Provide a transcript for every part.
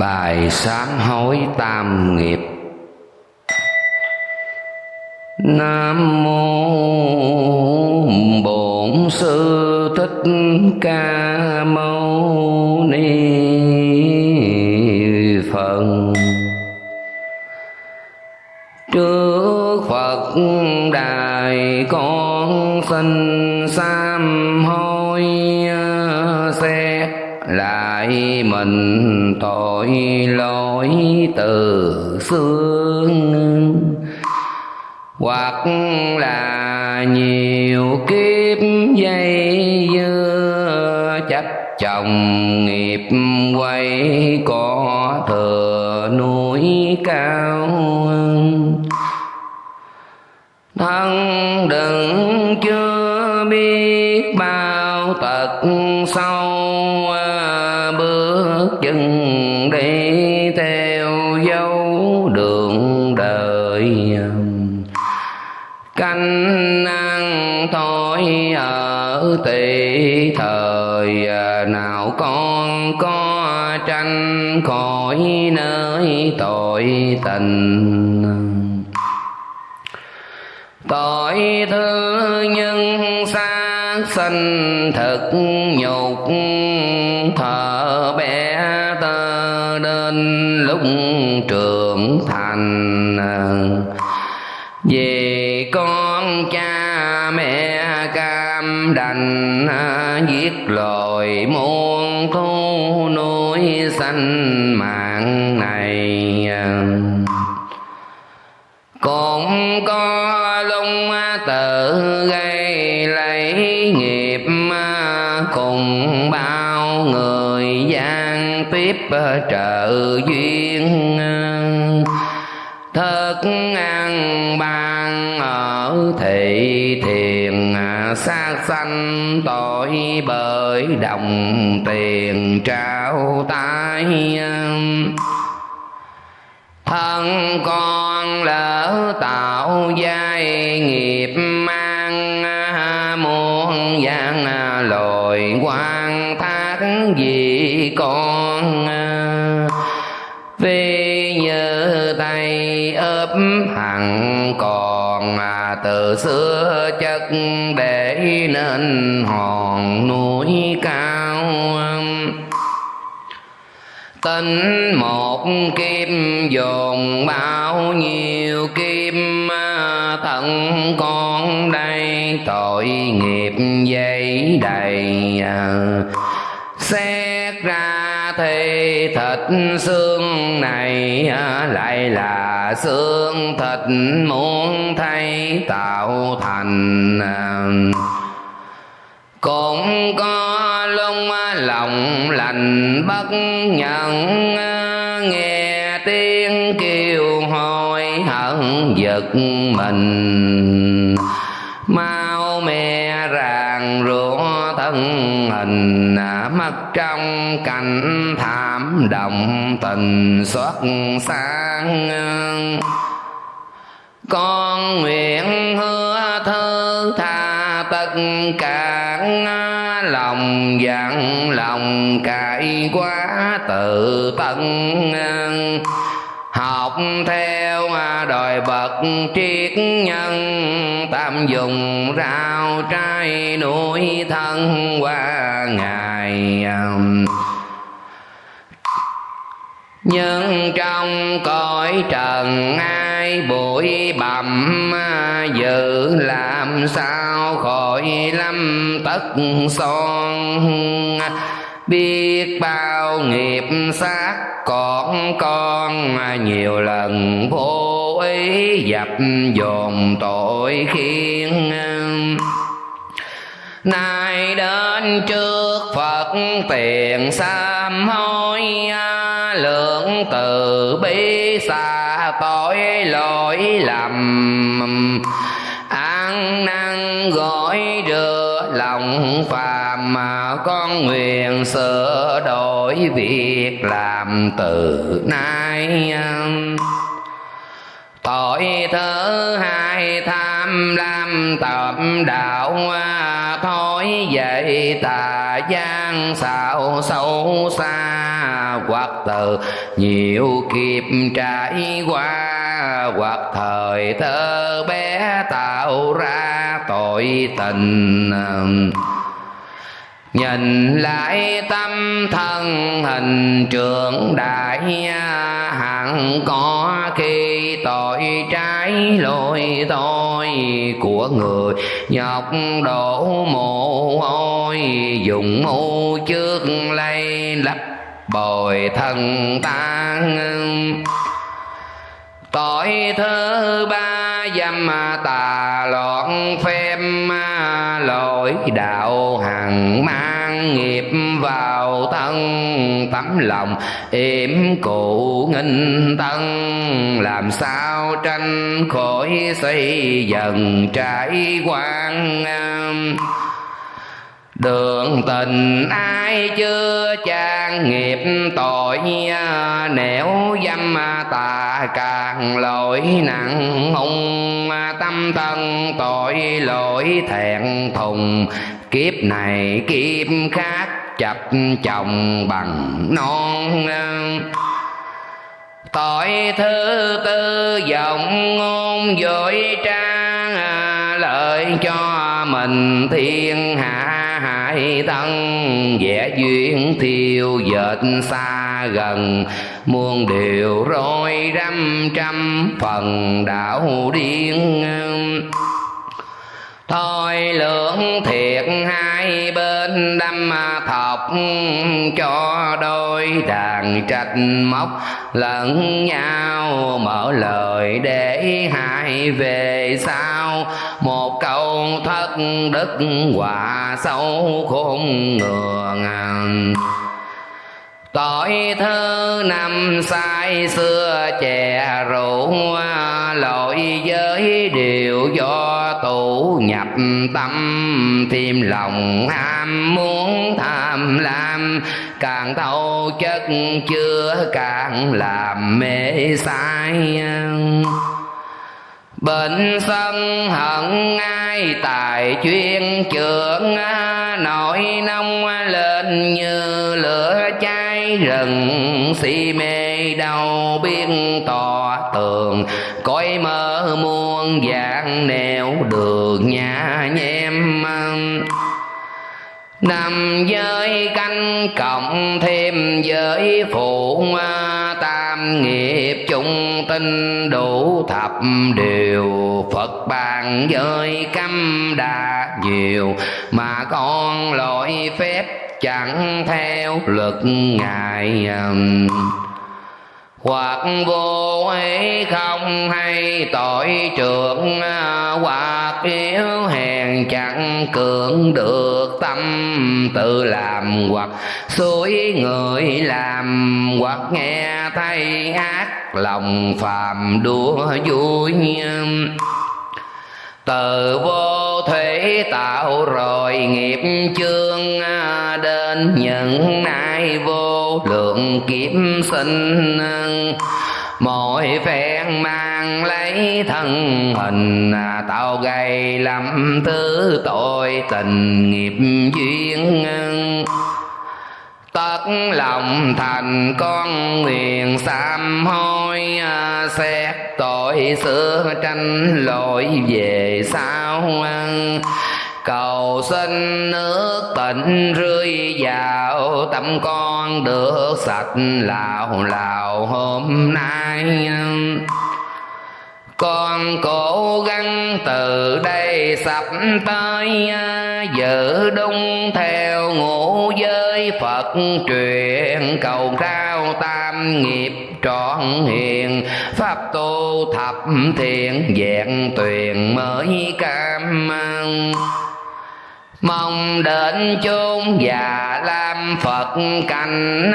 Bài sám hối tam nghiệp. Nam mô Bổn Sư Thích Ca Mâu tội lỗi từ xưa hoặc là nhiều kiếp dây dưa chấp chồng nghiệp quay có thừa núi cao. Thân đừng chưa năng ăn thôi, ở tỷ thời, nào con có tranh khỏi nơi tội tình. Tội thứ nhân xác sinh thực nhục thở bé tơ đến lúc trưởng thành. Về đành à, giết loài muôn thu nuôi sanh mạng này. Cũng có lung à, tự gây lấy nghiệp à, cùng bao người gian tiếp trợ duyên thức ăn ban ở thị thiền sát sanh tội bởi đồng tiền trao tay. Thân con lỡ tạo giai nghiệp mang, muôn gian lồi quan thác vì con. Vì như tay ấp hằng còn mà từ xưa chất để nên hòn núi cao. Tính một kim dồn bao nhiêu kim thân con đây tội nghiệp dây đầy thịt xương này lại là xương thịt muốn thay tạo thành, cũng có lung lòng lành bất nhận, nghe tiếng kêu hôi hận giật mình. Mau mẹ ràng ruột thân hình mất trong, cảnh thảm động tình, xuất sang con nguyện hứa thư tha tất cả lòng dặn lòng cải quá tự tận học theo đời bậc triết nhân tam dùng rau trái nuôi thân qua ngày um, nhưng trong cõi trần ai bụi bặm, dự làm sao khỏi lâm tất son biết bao nghiệp sát còn con, nhiều lần vô ý dập dồn tội khiến. Nay đến trước phật tiền sám hối, lượng từ bi xa tội lỗi lầm. Ăn năn gọi được lòng phàm mà con nguyện sửa đổi việc làm từ nay. Tội thứ hai tham lam tập đạo thôi dậy tà gian xạo sâu xa. Hoặc từ nhiều kiếp trải qua, hoặc thời thơ bé tạo ra tội tình. Nhìn lại tâm thân hình trưởng đại Hẳn có khi tội trái lỗi tôi Của người nhọc đổ mồ hôi, Dùng mưu trước lây lấp bồi thân tan tội thứ ba dâm tà loạn phép lỗi đạo hằng mang nghiệp vào thân tấm lòng yểm cụ nghinh tân. Làm sao tranh khỏi xây dần trải quan Đường tình ai chưa trang nghiệp tội Nẻo dâm tà càng lỗi nặng, hung Tâm thân tội lỗi thẹn thùng. Kiếp này kiếp khác chập chồng bằng non. Tội thứ tư giọng ngôn dội trang Lợi cho mình thiên hạ hại thân vẽ duyên thiêu dệt xa gần, muôn điều rối rắm trăm phần đạo điên. Thôi lượng thiệt hai bên, đâm thọc Cho đôi đàn trạch móc. Lẫn nhau Mở lời để hai về sau. Một câu thất đức quả sâu khôn ngường Tội thơ năm sai xưa chè rượu Lỗi giới điều do tụ nhập tâm. Thêm lòng ham muốn tham lam, Càng thâu chất chưa càng làm mê sai Bệnh sân hận ai, tài chuyên trưởng Nỗi nông lên như rừng Si mê đau biết tỏ tường, Cõi mơ muôn dạng nẻo đường nhà nhem nằm giới canh cộng thêm giới phụ Tam nghiệp chung tinh đủ thập điều Phật bàn giới cấm đa nhiều, Mà con lỗi phép chẳng theo luật ngài um, hoặc vô ấy không hay tội trưởng uh, hoặc yếu hèn chẳng cưỡng được tâm tự làm hoặc suối người làm hoặc nghe thay ác lòng phàm đua vui um, từ vô thủy tạo rồi nghiệp chương à, đến những nay vô lượng kiếp sinh. Mỗi phen mang lấy thân hình à, tạo gây lắm thứ tội tình nghiệp duyên. Tất lòng thành con nguyện sám hối à, xét tội xưa tranh lỗi về sau cầu xin nước tịnh rơi vào tâm con, được sạch lào lào hôm nay. Con cố gắng từ đây sắp tới, giữ đúng theo ngũ giới Phật truyền cầu cao tam nghiệp trọn hiền. Pháp tu thập thiện dạng tuyền mới cam mong đến chốn già lam phật cành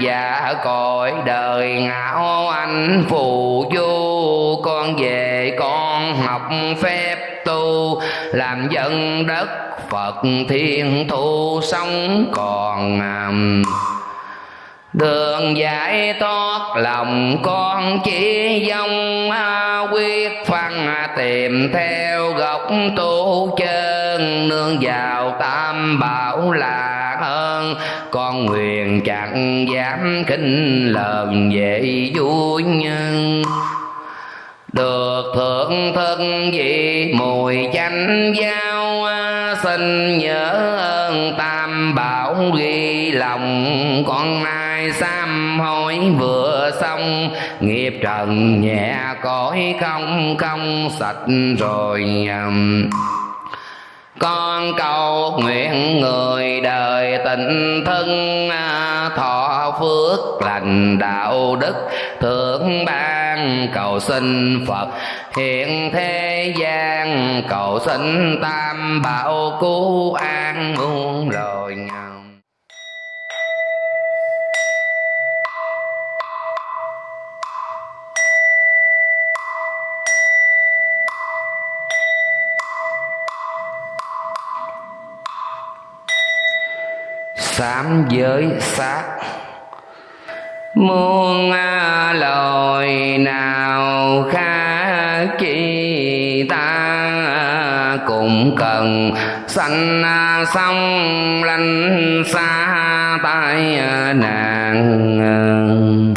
và cõi đời ngạo anh phù du. Con về con học phép tu, làm dân đất phật thiên thu sống còn Đường giải thoát lòng con chỉ dông quyết phân tìm theo gốc tu chân, nương vào tam bảo là hơn. Con nguyện chẳng dám kinh lần về vui nhân. Được thượng thân vị mùi chanh giao, xin nhớ ơn tam bảo ghi lòng con nay sám hối vừa xong, nghiệp trần nhẹ cõi không không sạch rồi um, con cầu nguyện người đời tình thân à, thọ phước lành đạo đức, thượng ban cầu xin phật, hiện thế gian cầu xin tam bảo cứu an muôn rồi sám giới sát muôn à, lời nào khác chi ta cũng cần sanh à, sông lanh xa tai à, nạn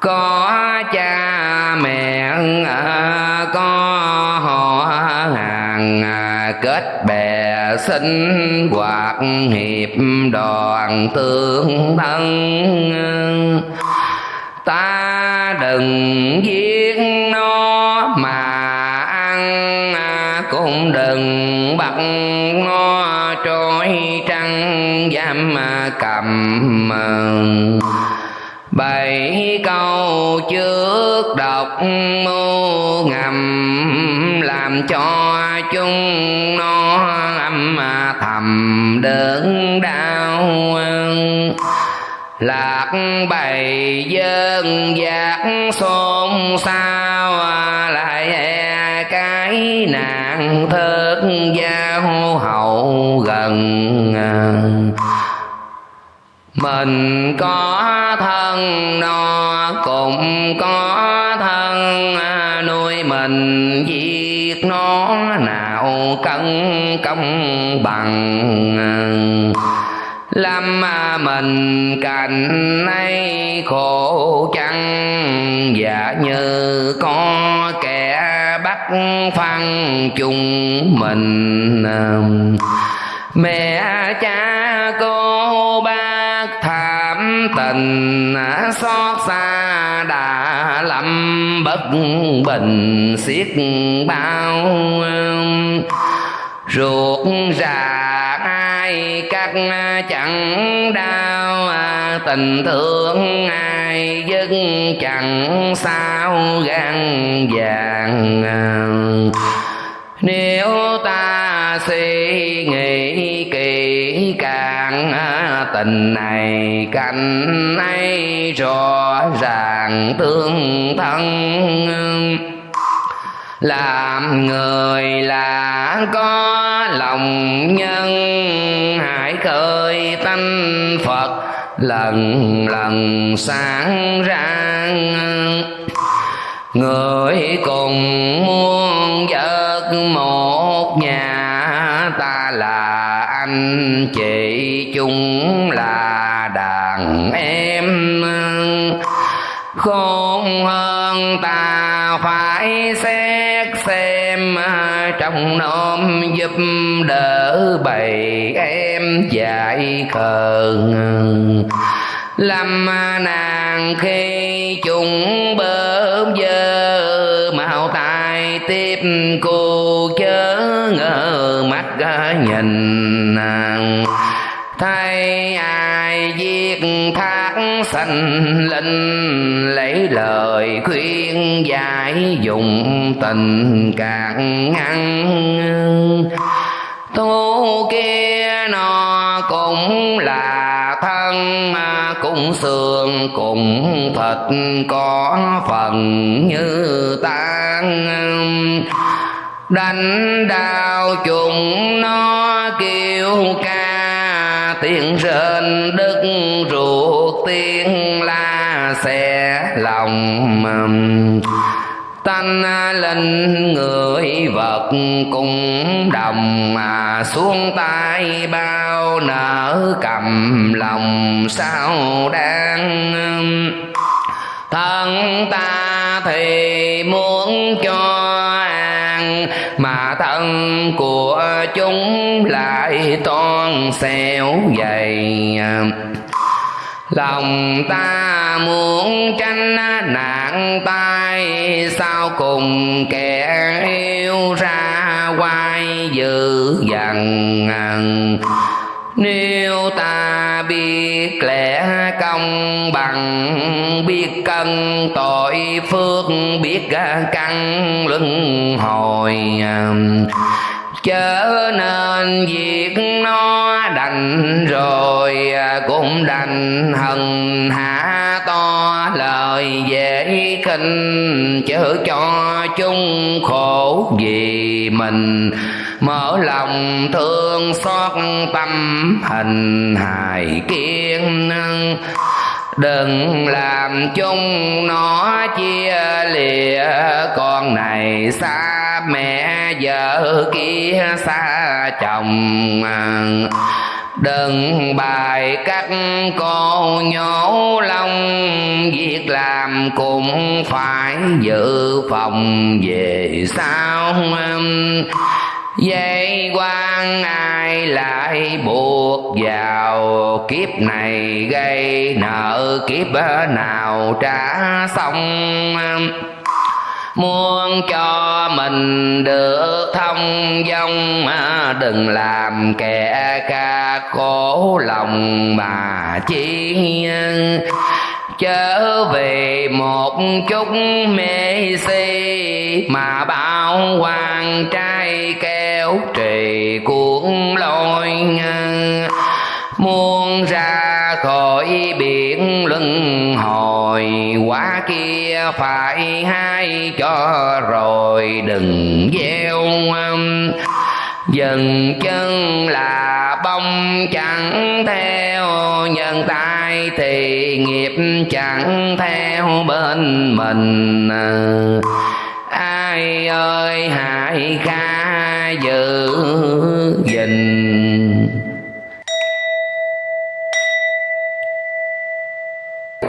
có cha mẹ có họ hàng kết bè sinh hoạt hiệp đoàn tương thân. Ta đừng giết nó mà ăn, cũng đừng bắt nó trôi trăng giam cầm. Bảy câu trước đọc mưu ngầm làm cho chúng nó âm thầm đớn đau lạc bầy dân giác xôn xao, lại e cái nạn thớt giao hậu gần mình có thân no cũng có thân, nuôi mình gì nó nào cân công bằng. Lâm mình cạnh nay khổ chăng? Dạ như có kẻ bắt phân chung mình. Mẹ cha cô bác thảm tình, xót xa bất bình xiết bao. Ruột già ai cắt chẳng đau, tình thương ai dứt chẳng sao gan vàng. Nếu ta suy nghĩ kỹ càng tình này canh ấy rõ ràng tương thân. Làm người là có lòng nhân, hãy khơi tánh phật lần lần sáng rạng. Người cùng muôn giấc một nhà, ta là anh chị chúng là đàn em. Khôn hơn ta phải xét xem, trong nôm giúp đỡ bầy em dạy khờ lâm nàng khi chúng bơ dơ mạo tài tiếp cô chớ ngờ mắt nhìn nàng. Thấy ai giết thác sanh linh, lấy lời khuyên giải dùng tình càng ngăn tu kia nó cũng là thân cũng xương, cũng thịt có phần như tan đánh đau chúng nó kêu ca, tiếng rên đức ruột, tiếng la xẻ lòng tanh linh người vật cùng đồng mà xuống tay bao nở cầm lòng sao đang thân ta thì muốn cho thân của chúng lại toan xẻo dày. Lòng ta muốn tranh nạn tai, sao cùng kẻ yêu ra quay dữ dằn? Nếu ta biết lẽ công bằng biết cân tội phước biết căn luân hồi um, chớ nên việc nó đành rồi à, cũng đành hận hạ to lời dễ khinh. Chớ cho chung khổ vì mình, mở lòng thương xót tâm hình hài kiên đừng làm chung nó chia lìa. Con này xa mẹ, vợ kia xa chồng. Đừng bài cắt cô nhổ lông. Việc làm cũng phải dự phòng về sau Vậy quan ai lại buộc vào kiếp này gây nợ kiếp nào trả xong? Muốn cho mình được thông dong, đừng làm kẻ ca khổ lòng mà chi trở về một chút mê si mà bao hoàng trai kéo trì cuốn lôi muôn ra khỏi biển luân hồi quá kia phải hay cho rồi đừng gieo dần chân là bông chẳng theo nhân tay thì nghiệp chẳng theo bên mình. Ai ơi, hãy khai giữ gìn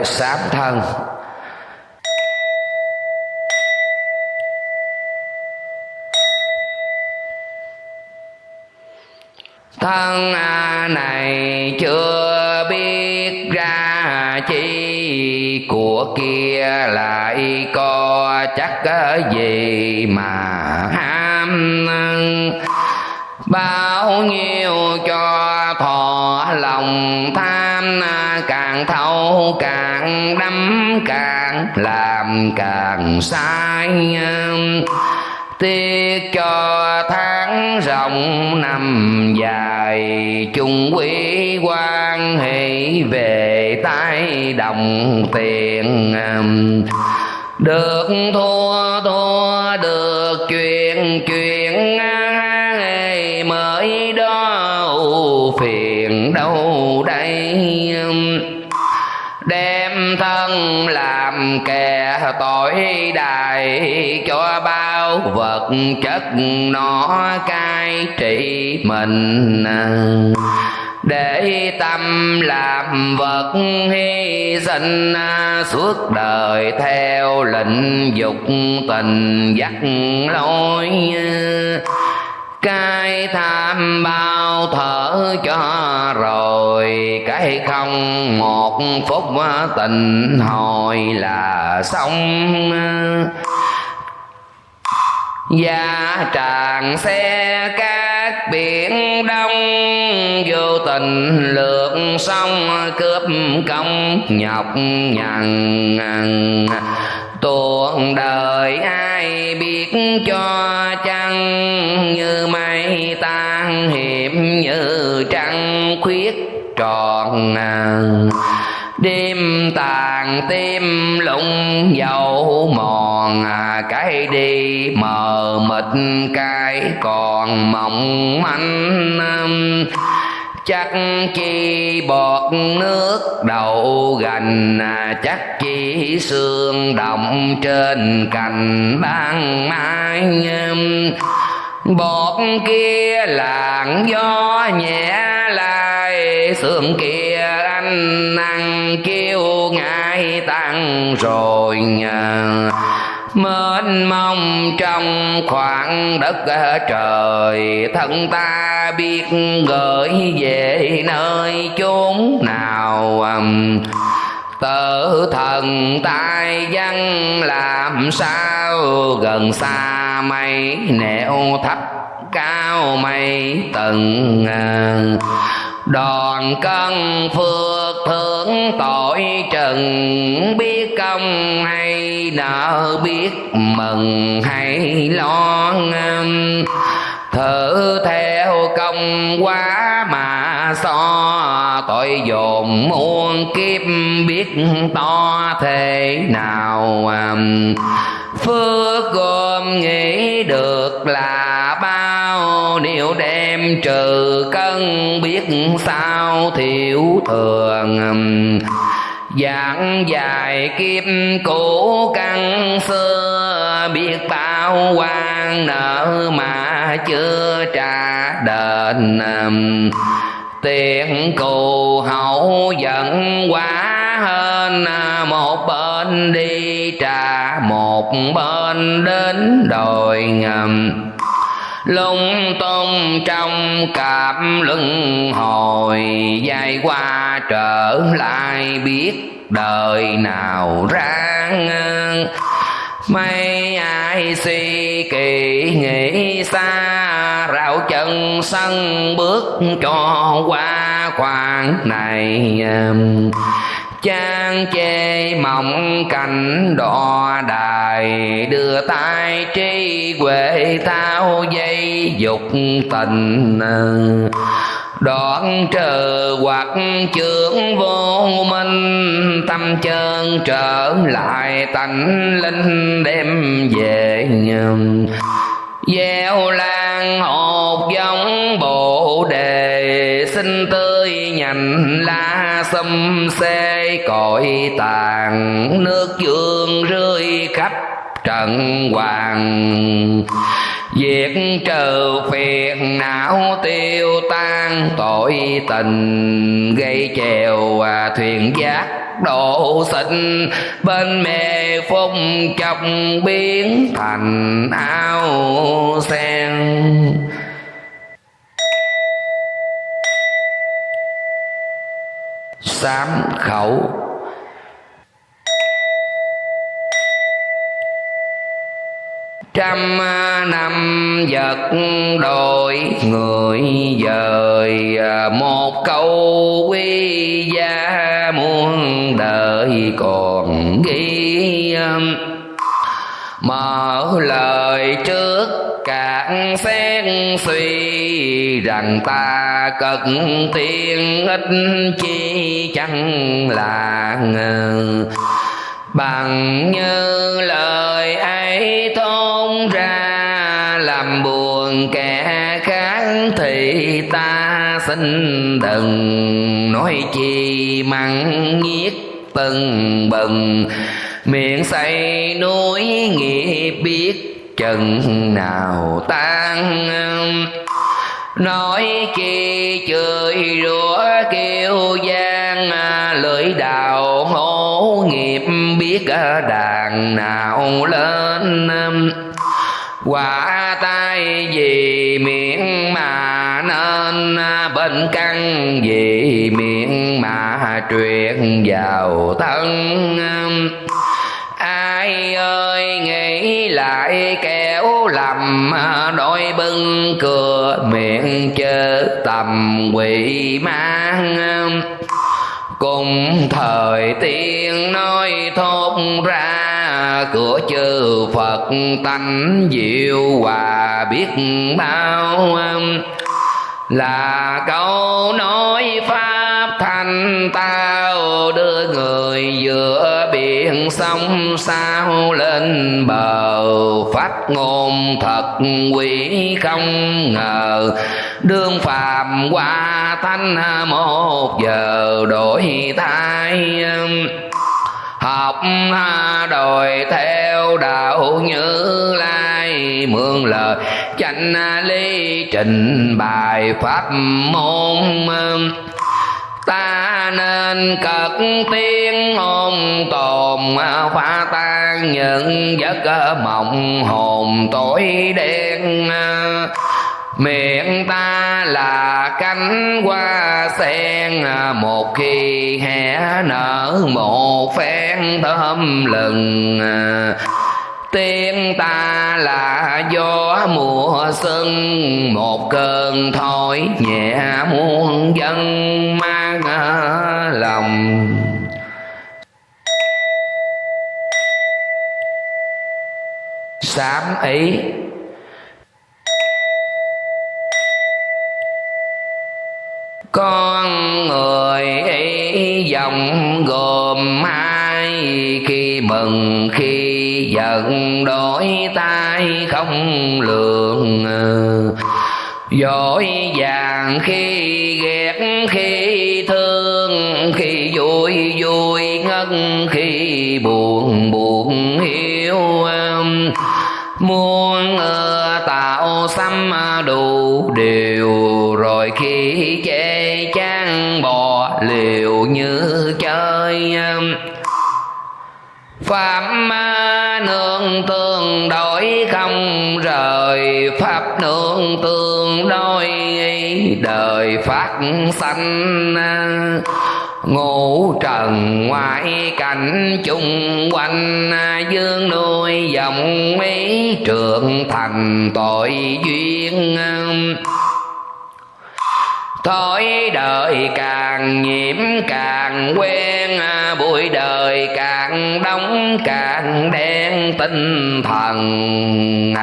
sám thân. Thân này chưa biết ra chi, của kia lại có chắc gì mà ham à, bao nhiêu cho thọ lòng tham à, càng thâu càng đắm, càng làm càng sai. Tiếc cho tháng rộng năm dài, chung quý quan hệ về tay đồng tiền. Được thua thua được phiền đâu đây? Đem thân làm kẻ tội đài, cho bao vật chất nó cai trị mình. Để tâm làm vật hy sinh, suốt đời theo lệnh dục tình dắt lối cái tham bao thở cho rồi, cái không một phút tình hồi là xong. Gia tràng xe các biển đông, Vô tình lượt sông cướp công nhọc nhằn tuồng đời ai biết cho chăng? Như mây tan hiểm như trăng khuyết tròn đêm tàn tim lụng dầu mòn à, cái đi mờ mịt cái còn mộng manh chắc chi bọt nước đậu gành à, chắc chi xương động trên cành ban mai bọt kia làn gió nhẹ lại xương kia anh năng kêu ngại tăng rồi mênh mông trong khoảng đất trời, thân ta biết gửi về nơi chốn nào tự thần tai văn làm sao gần xa mây, nẻo thấp cao mây tầng à đoàn cân phước thưởng tội trần, biết công hay nợ biết mừng hay lo ngâm thử theo công quá mà so, tội dồn muôn kiếp biết to thế nào phước gồm nghĩ được là bao nếu trừ cân biết sao thiểu thường. Dạng dài kiếp cũ căn xưa, Biết bao quan nợ mà chưa trả đền. Tiền cù hậu giận quá hơn, Một bên đi trả, một bên đến đồi ngầm lung tung trong cặp luân hồi, dài qua trở lại biết đời nào ra mấy ai suy kỳ nghĩ xa rạo chân sân bước cho qua khoảng này um, Chang chê mộng cảnh đỏ đài, Đưa tay trí huệ thao dây dục tình. Đoạn trừ hoặc trưởng vô minh, Tâm chân trở lại tánh linh đem về. Gieo lan hột giống bộ đề nhành lá xâm xê cội tàn Nước dương rơi khắp trần hoàng. Diệt trừ phiền não tiêu tan, tội tình Gây chèo và thuyền giác độ sinh Bên mê phung chọc biến thành ao sen. Sám khẩu trăm năm vật đổi người dời à, một câu quy gia muôn đời còn ghi mở lời trước cạn xét suy rằng ta cực tiên ít chi chẳng là bằng như lời ấy thôn ra, làm buồn kẻ khác thì ta xin đừng nói chi mặn nhiếc từng bừng. Miệng say núi nghiệp biết chừng nào tan nói chi chửi rủa kêu gian à, lưỡi đào hổ nghiệp biết à, đàn nào lên. Quả tay vì miệng mà nên à, bên căn vì miệng mà truyền vào thân. Ai ơi, nghĩ lại kéo lầm à, đôi bưng, cửa miệng chớ tầm quỷ mang. Cùng thời tiên nói thốt ra, cửa chư phật tánh diệu hòa biết bao. Là câu nói pháp thanh tao đưa người giữa chuyện sông sao lên bờ, phát ngôn thật quỷ không ngờ. Đương phàm qua thanh một giờ đổi thay học đòi theo đạo như lai. Mượn lời chánh lý trình bài pháp môn, ta nên cật tiếng hồn tồn, phá tan những giấc mộng hồn tối đen. Miệng ta là cánh hoa sen, một khi hé nở một phen thơm lừng. Tiếng ta là gió mùa xuân, một cơn thổi nhẹ muôn dân mang lòng. Sám ý. Con người ấy dòng gồm hai khi mừng, khi giận, đổi tay không lường. Dội vàng khi ghét, khi vui khi buồn buồn hiu muôn tạo xăm đủ điều. Rồi khi chê chán bò liều như chơi Pháp nương tương đối không rời, Pháp nương tương đối đời phát sanh ngũ trần ngoại cảnh chung quanh dương nuôi dòng mấy trường thành tội duyên. Thói đời càng nhiễm càng quen, Bụi đời càng đóng càng đen tinh thần.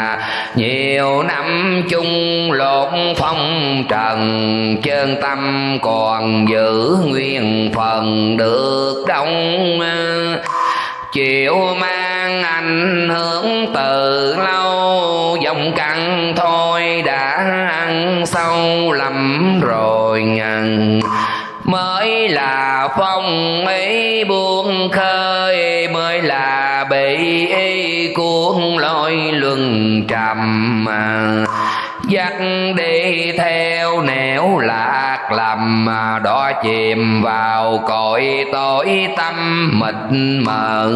Nhiều năm chung lộn phong trần, Chân tâm còn giữ nguyên phần được đông chịu mang ảnh hưởng từ lâu dòng căng thôi đã ăn sâu lầm rồi ngần. Mới là phong ấy buông khơi, mới là bị ý cuốn lôi luân trầm dắt đi theo nẻo lạc lầm đó chìm vào cõi tối tâm mịt mờ.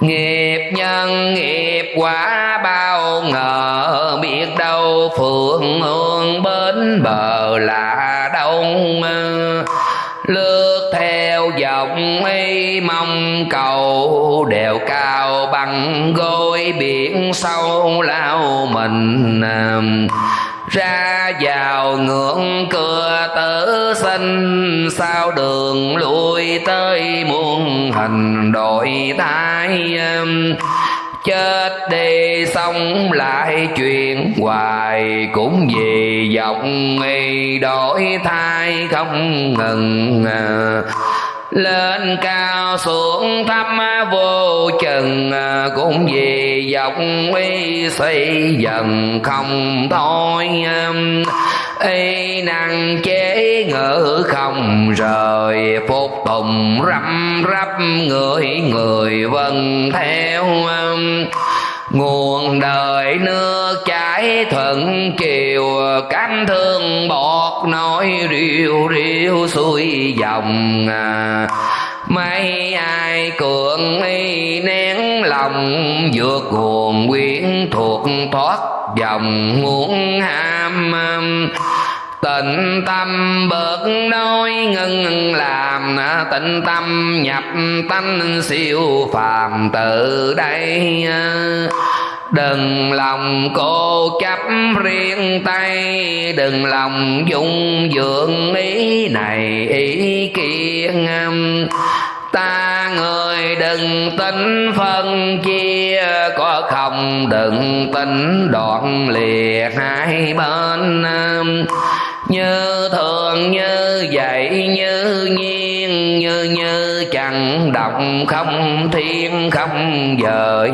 Nghiệp nhân nghiệp quả bao ngờ, biết đâu phượng hương bến bờ là đông. Lương vọng dòng y mong cầu đèo cao bằng gối, biển sâu lao mình um, ra vào ngưỡng cửa tử sinh. Sao đường lui tới muôn hình đổi thay um, chết đi sống lại chuyện hoài cũng vì dòng y đổi thay không ngừng uh, lên cao xuống thấp vô chừng à, cũng vì vọng y xây dần không thôi. Y năng chế ngữ không rời, phục tùng răm rắp người người vân theo nguồn đời nước chảy thuận chiều cánh thương bọt nói riêu riêu xuôi dòng. Mấy ai cường y nén lòng, vượt nguồn quyến thuộc thoát dòng. Muốn ham tịnh tâm bớt nói ngưng làm tịnh tâm nhập tánh siêu phàm từ đây. Đừng lòng cô chấp riêng tay, Đừng lòng dung dưỡng ý này ý kia Ta người đừng tính phân chia, Có không đừng tính đoạn lìa hai bên. Như thường như vậy như nhiên Như như chẳng động không thiên không dời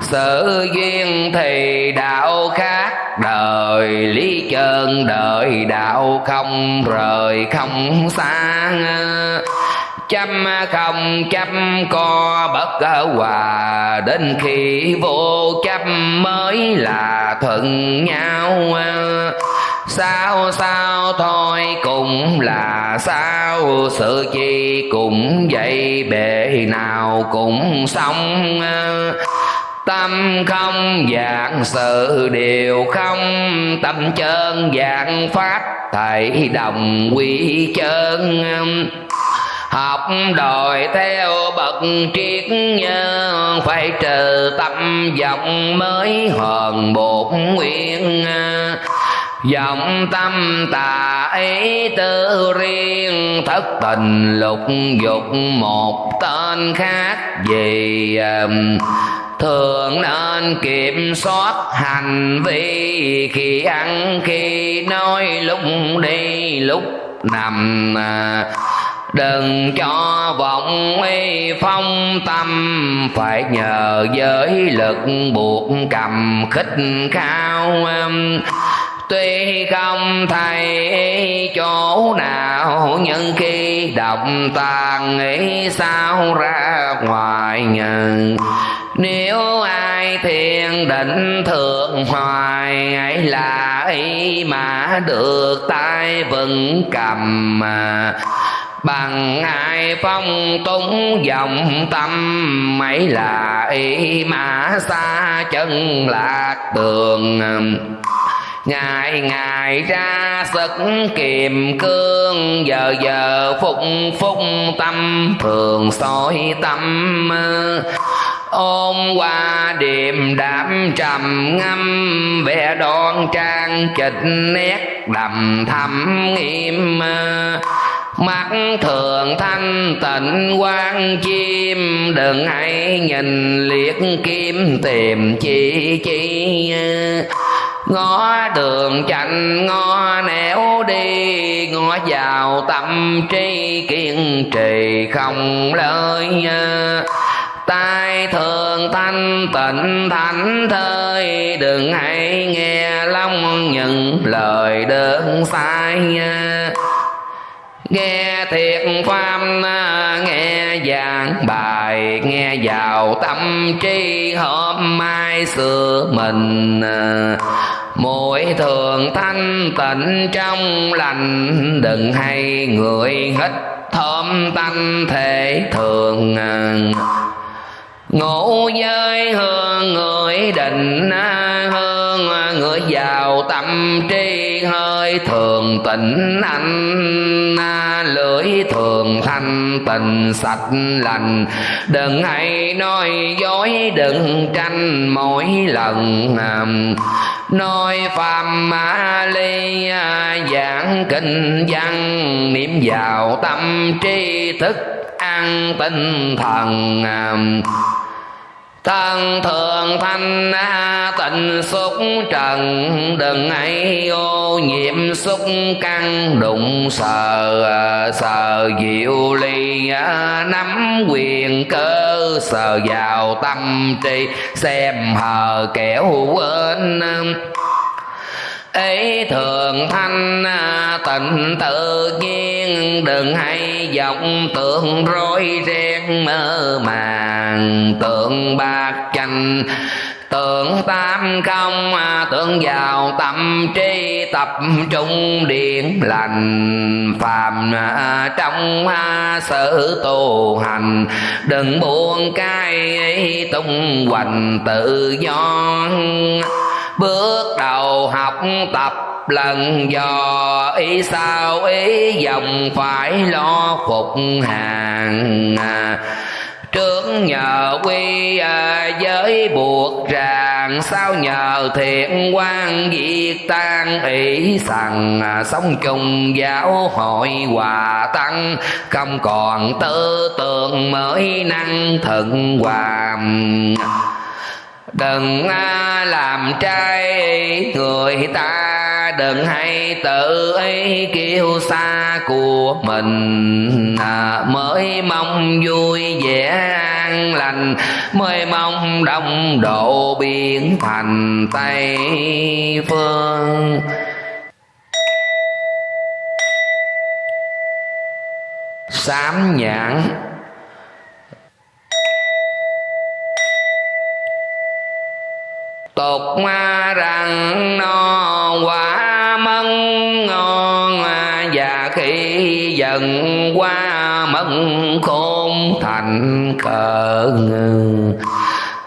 sự duyên thì đạo khác, đời lý chân, đời đạo không, rời không xa chăm không chăm co bất hòa, đến khi vô chăm mới là thuận nhau sao sao, thôi cũng là sao. Sự chi cũng vậy, bể nào cũng xong. Tâm không dạng sự đều không. Tâm chân dạng phát thầy đồng quy chân. Học đòi theo bậc triết nhân, phải trừ tâm vọng mới hoàn bổn nguyên Dòng tâm tà ý tư riêng, Thất tình lục dục một tên khác gì thường nên kiểm soát hành vi khi ăn, khi nói lúc đi, lúc nằm à, đừng cho vọng y phong tâm, phải nhờ giới lực buộc cầm khích khao tuy không thấy chỗ nào, nhưng khi động tàn, nghĩ sao ra ngoài nhận nếu ai thiền định thượng hoài, ấy là ý mà được tay vững cầm. Mà bằng ai phong túng dòng tâm mấy là ý mà xa chân lạc tường ngày ngày ra sức kiềm cương, giờ giờ phúc phúc tâm, thường soi tâm. Ôm qua điềm đạm trầm ngâm vẻ đoan trang chịch nét đầm thầm nghiêm mắt thường thanh tịnh quan chim, đừng hãy nhìn liếc kim tìm chi chi ngó đường chạnh ngó nẻo đi ngó vào tâm trí kiên trì không lời tai thường thanh, tịnh thánh thơi, đừng hãy nghe long những lời đơn sai nghe thiệt pháp nghe giảng bài, nghe vào tâm trí, hôm mai xưa mình à, mỗi thường thanh tịnh trong lành. Đừng hay người hít thơm tanh thể thường à, ngủ giới hương người định à, hương người vào tâm trí lưỡi thường tịnh anh à, lưỡi thường thanh, tình sạch lành. Đừng hay nói dối, đừng tranh mỗi lần à, nói phàm ma ly à, giảng kinh văn, niệm vào tâm trí thức an tinh thần thân thường thanh tịnh xúc trần, đừng ấy ô nhiễm xúc căn, đụng sờ sờ diệu ly nắm quyền cơ, sờ vào tâm trí xem hờ kẻo quên ấy thường thanh à, tịnh tự nhiên, đừng hay vọng tưởng rối ren mơ màng. Tượng bạc chanh, tượng tam công à, tượng vào tâm trí tập trung điện lành. Phàm à, trong sự tu hành, đừng buông cay tung hoành tự do bước đầu học tập lần dò ý sao ý dòng phải lo phục hàng. Trước nhờ quy à, giới buộc ràng sao nhờ thiện quan diệt tan ý sằng à, sống chung giáo hội hòa tăng. Không còn tư tưởng mới năng thận hòa đừng làm trai người ta đừng hay tự ý kêu xa của mình. À, mới mong vui vẻ an lành mới mong đông độ biến thành tây phương. Sám nhãn tục ma rằng no quả mân ngon, và khi dần qua mân khôn thành cờ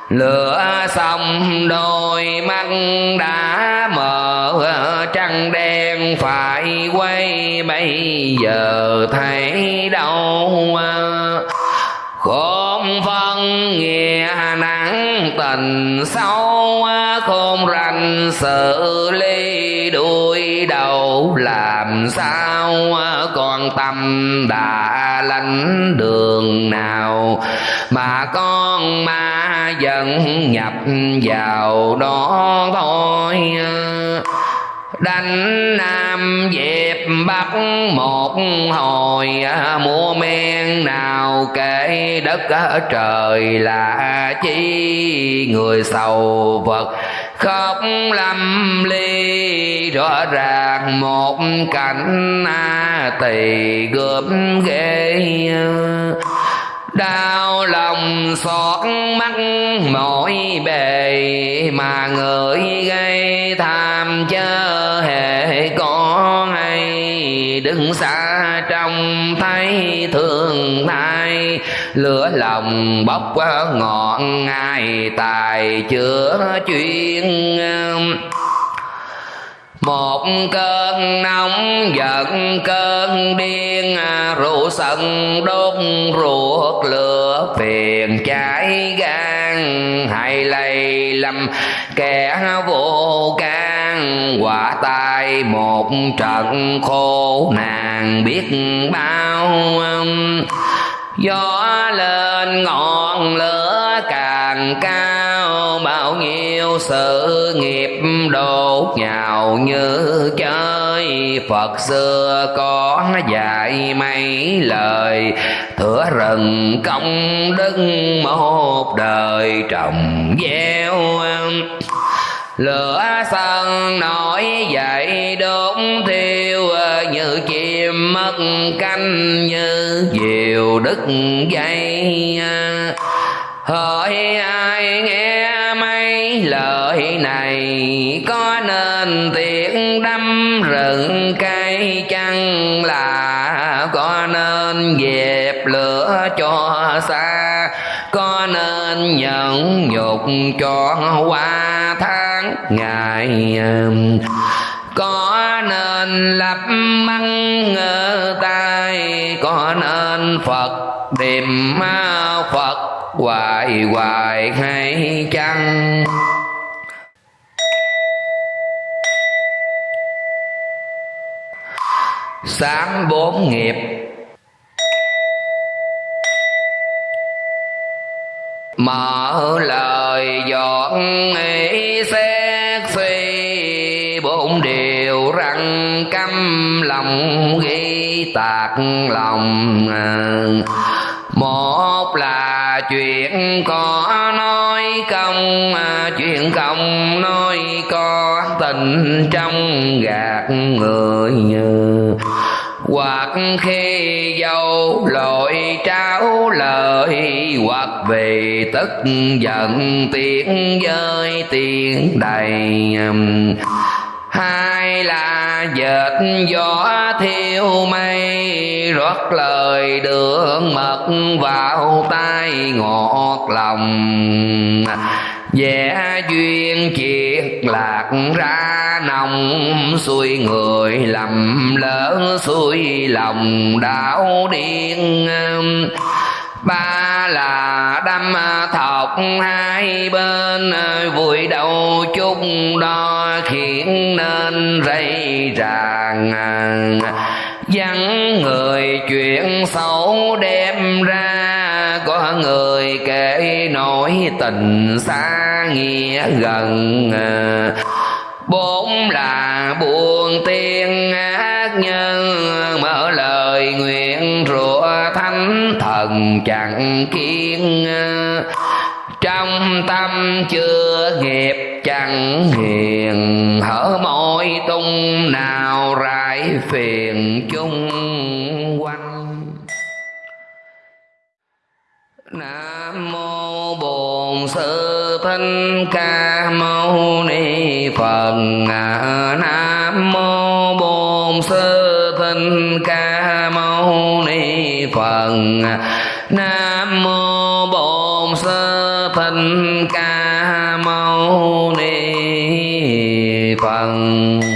lửa xong đôi mắt đã mở, trăng đen phải quay, bây giờ thấy đâu Vâng, con phân nghĩa nắng tình sâu à, khôn rành sự ly đuôi đầu. Làm sao à, còn tâm đã lánh đường nào mà con ma dần nhập vào đó thôi? Đánh nam dẹp bắc một hồi à, mua men nào kể đất à, trời là chi người sầu vật. Khóc lâm ly rõ ràng một cảnh a tỳ gớm ghê đau lòng xót mắt mỗi bề mà người gây tham chớ hề có hay. Đứng xa trong thấy thương thay, lửa lòng bốc ngọn ngài tài chữa chuyên một cơn nóng giận cơn điên rượu sân đốt ruột lửa phiền cháy gan. Hay lây lầm kẻ vô can, quả tai một trận khô nàng biết bao. Gió lên ngọn lửa càng cao sự nghiệp đột nhào như chơi. Phật xưa có dạy mấy lời, thửa rừng công đức một đời trồng gieo lửa sân nổi dậy đốt thiêu, như chim mất canh như diều đứt dây. Hỏi ai nghe cái lời này có nên tiện đâm rừng cây chăng? Là có nên dẹp lửa cho xa? Có nên nhận nhục cho qua tháng ngày có nên lập măng ngơ tay? Có nên phật điềm phật hoài hoài hay chăng? Sáng bốn nghiệp. Mở lời dọn ý xét suy, bốn điều răng căm lòng ghi tạc lòng. Một là chuyện có nói công à, chuyện công nói có tình trong gạt người hoặc khi dâu lội tráo lời, hoặc vì tức giận tiếng rơi tiếng đầy um, hai là dệt gió thiêu mây, rót lời đường mật vào tai ngọt lòng. Vẽ duyên triệt lạc ra nồng, xuôi người lầm lỡ xuôi lòng đảo điên ba là đâm thọc, hai bên vùi đầu chung đo khiến nên rây ràng. Vắng người chuyện xấu đem ra, có người kể nỗi tình xa nghĩa gần. Bốn là buồn tiên thần chẳng kiên à, trong tâm chưa nghiệp chẳng hiền. Hở môi tung nào rải phiền chung quanh. Nam mô bổn sư thích ca mâu ni phật. À, Nam mô bổn sư thích ca mâu ni phật nam mô bổn sư thích ca mâu ni phật.